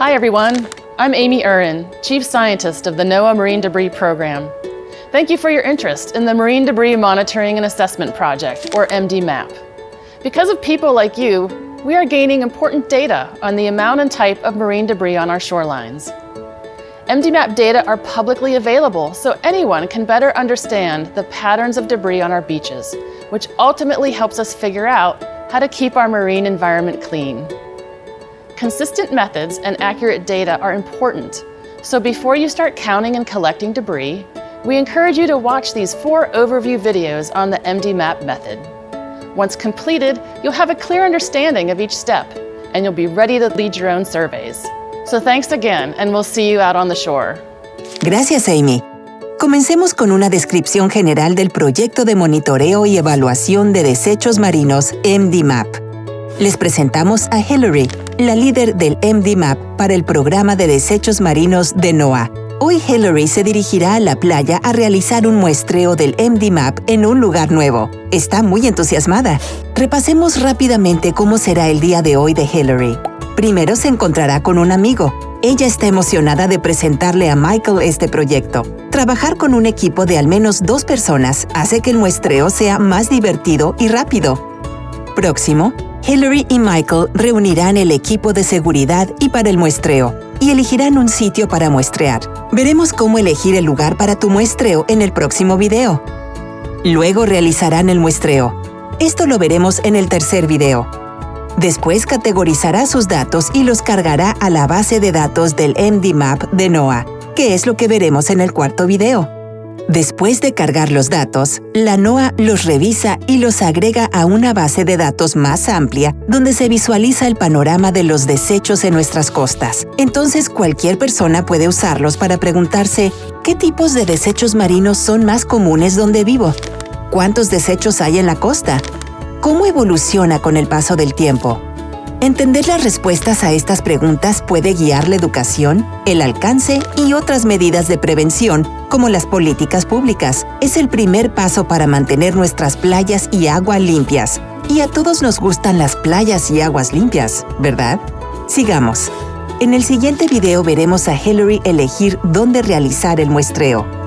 Hi everyone, I'm Amy Urin, Chief Scientist of the NOAA Marine Debris Program. Thank you for your interest in the Marine Debris Monitoring and Assessment Project, or MDMAP. Because of people like you, we are gaining important data on the amount and type of marine debris on our shorelines. MDMAP data are publicly available so anyone can better understand the patterns of debris on our beaches, which ultimately helps us figure out how to keep our marine environment clean. Consistent methods and accurate data are important, so before you start counting and collecting debris, we encourage you to watch these four overview videos on the MDMAP method. Once completed, you'll have a clear understanding of each step, and you'll be ready to lead your own surveys. So thanks again, and we'll see you out on the shore. Gracias, Amy. Comencemos con una descripción general del proyecto de monitoreo y evaluación de desechos marinos MDMAP. Les presentamos a Hillary, la líder del MDMAP para el programa de desechos marinos de NOAA. Hoy Hillary se dirigirá a la playa a realizar un muestreo del MDMAP en un lugar nuevo. Está muy entusiasmada. Repasemos rápidamente cómo será el día de hoy de Hillary. Primero se encontrará con un amigo. Ella está emocionada de presentarle a Michael este proyecto. Trabajar con un equipo de al menos dos personas hace que el muestreo sea más divertido y rápido. Próximo, Hillary y Michael reunirán el equipo de seguridad y para el muestreo, y elegirán un sitio para muestrear. Veremos cómo elegir el lugar para tu muestreo en el próximo video. Luego realizarán el muestreo. Esto lo veremos en el tercer video. Después categorizará sus datos y los cargará a la base de datos del MDMAP de NOAA, que es lo que veremos en el cuarto video. Después de cargar los datos, la NOAA los revisa y los agrega a una base de datos más amplia donde se visualiza el panorama de los desechos en nuestras costas. Entonces cualquier persona puede usarlos para preguntarse ¿qué tipos de desechos marinos son más comunes donde vivo? ¿Cuántos desechos hay en la costa? ¿Cómo evoluciona con el paso del tiempo? Entender las respuestas a estas preguntas puede guiar la educación, el alcance y otras medidas de prevención, como las políticas públicas. Es el primer paso para mantener nuestras playas y agua limpias. Y a todos nos gustan las playas y aguas limpias, ¿verdad? Sigamos. En el siguiente video veremos a Hillary elegir dónde realizar el muestreo.